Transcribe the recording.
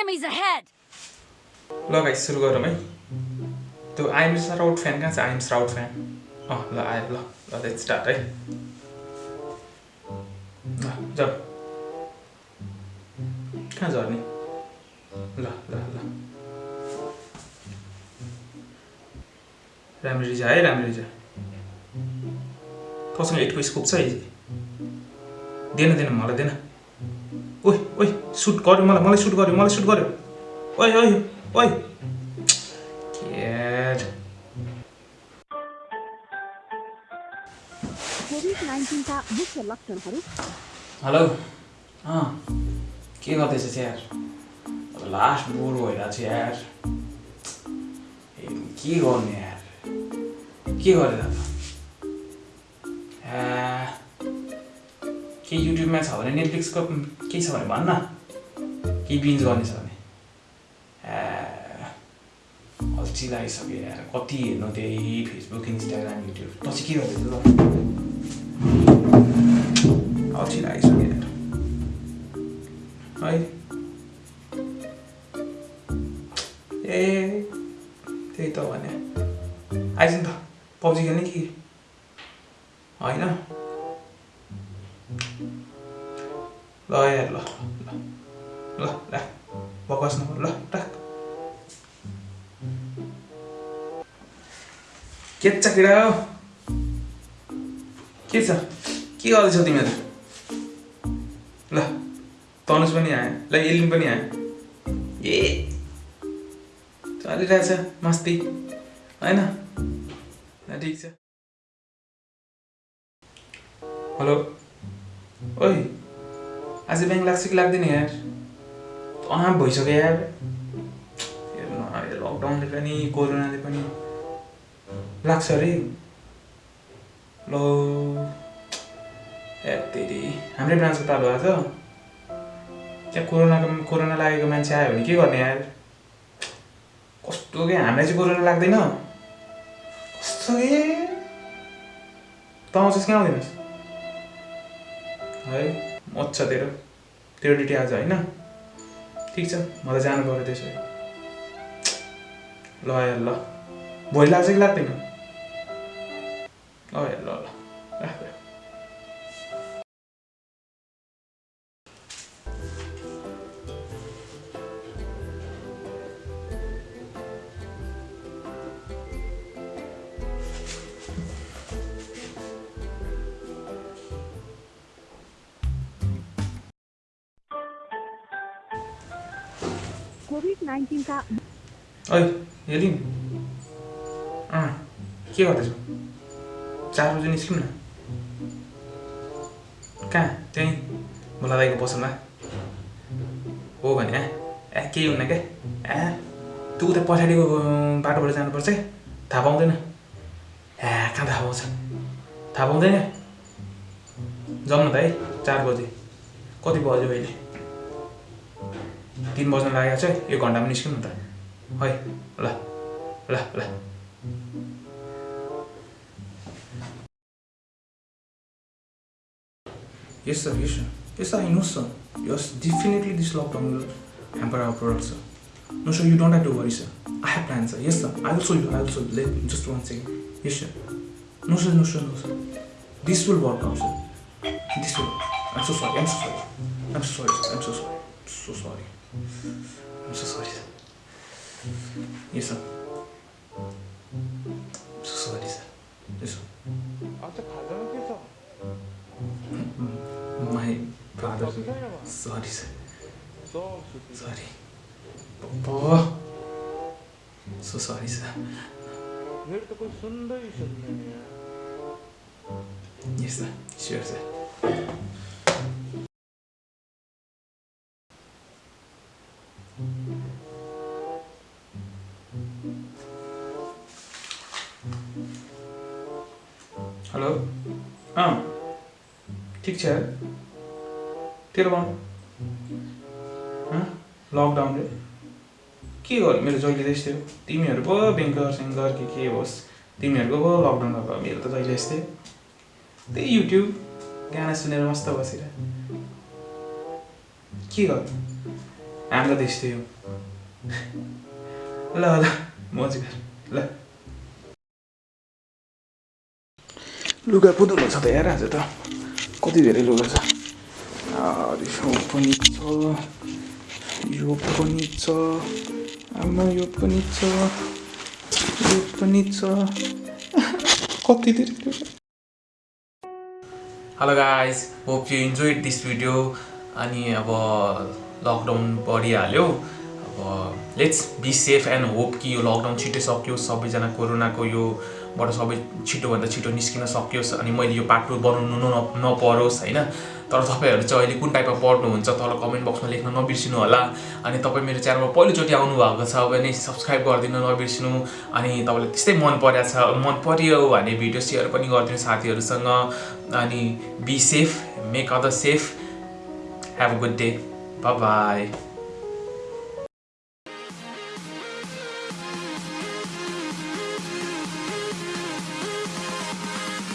Enemies ahead! ल guys सुरु गरौँ है त्यो आइएम राउट फ्यान कहाँ छ आइएम राउट फ्यान अँ ल आयो ल ल स्टार्ट है ल जाऊ कहाँ झर्ने ल ल ल राम्ररी जा है राम्ररी जा तँसँग एटको स्कोप छ है दिएन दिएन मलाई दिएन ओइ ओइ सुट गर्यो मलाई मलाई सुट गर्यो मलाई सुट गर्यो। ओइ ओइ ओइ हेलो। अँ के गर्दैछ यार अब लास्ट बोर भइरहेको छ यार। ए, के गर्ने यार? के गरेर त ए, के युट्युबमा छ भने नेटफ्लिक्सको केही छ भने भन्न केही बिन्ज गर्ने छ भने। अल्छी लागिसक्यो यार। कति हेर्नु त्यही फेसबुक इन्स्टाग्राम युट्युब चाहिँ के गर्दैछ अल्छी लागिसक्यो यार। है? ए त्यही त भने। आइज त। पब्जी खेल्ने कि? होइन? ल यार ल ल राख बकवास नगर ल राख के छ केटा हो के छ के गर्दैछौ तिमीहरू ल तनुज पनि आयो ल एलिन पनि आयो ए चलिरहेछ मस्ती होइन ठिक छ हेलो ओइ आज ब्याङ्क लाग्छ कि लाग्दैन यार अँ भइसक्यो यार हेर्नु लकडाउनले पनि कोरोनाले पनि लाग्छ अरे ल तेरि हाम्रै ब्रान्चको तालु आएको छ त्यहाँ कोरोनाको कोरोना लागेको मान्छे आयो भने के गर्ने यार कस्तो के हामीलाई चाहिँ कोरोना लाग्दैन कस्तो के त आउँछस् कि आउँदैनस् है मज्छ तेरो तेरो ड्युटी आज होइन। ठिक छ मलाई जानु पऱ्यो त्यसो। ल यार ल। लाग्छ कि लाग्दैन? ल ल ल। कोभिड हेलिन् अँ के गर्दैछौ? चार बजी निस्कौँ न। कहाँ? त्यहीँ भोला दाईको पसलमा। हो भने ए केही हुन्न क्या ए त्यो उता पछाडिको बाटोबाट जानुपर्छ थाहा पाउँदैन। ए कहाँ थाहा पाउँछ? थाहा पाउँदैन। जाउँ न त है चार बजी। कति बज्यो अहिले? तिन बज्न लागेको छ एक घन्टामा निस्क्यौँ त। खै ल ल ल। Yes sir yes yes sir हिँड्नुहोस् sir yes definitely this lockdown will hamper our product sir no sir you don't have to worry sir I have plan sir yes sir I will show you I will show let just one second yes sir no sir no sir no sir this will work out sir this will I so sorry I so sorry I am so sorry I am so sorry so sorry I'm so sorry. Sir. Yes, sir. I'm so sorry, sir. Yes, sir. My brother. Sorry, sir. Sorry. Papa. So sorry, sir. Yes, sir. Sure, sir. Hello. अँ। ठिक छ। तेरो भन लकडाउनले के गर्यो? मेरो जहिले त्यस्तै हो। तिमीहरू पो बेङ्कर सेङ्कर के के होस्। तिमीहरूको पो लकडाउन भएको मेरो त जहिले यस्तै। त्यही युट्युब गाना सुनेर मस्त बसेर। के गर्नु? हाम्रो त यस्तै हो। ल ल म चाहिँ ल। लुगा पो धुनु छ त हेर आज त कति धेरै लुगा छ यो पनि छ यो पनि छ आमा यो पनि छ यो पनि छ कति धेरै लुगा hello guys hope you enjoy this video अनि अब lockdown बढिहाल्यो let's be safe and hope कि यो लकडाउन छिटो सकियोस् सबैजना कोरोनाको योबाट सबै छिटोभन्दा छिटो निस्किन सकियोस् अनि मैले यो पार्ट बनाउनु न नपरोस् होइन? तर तपाईँहरू चाहिँ अहिले कुन टाइपमा पढ्नुहुन्छ तल कमेन्ट बक्समा लेख्न नबिर्सिनु होला। अनि तपाईँ मेरो च्यानलमा पहिलोचोटि आउनुभएको छ भने सब्सक्राइब गरिदिनु नबिर्सिनु। अनि तपाईँलाई त्यस्तै मन परेको छ मन पऱ्यो भने भिडियो सेयर पनि गरिदिनु साथीहरूसँग। अनि be safe make other safe a good day. Bye bye.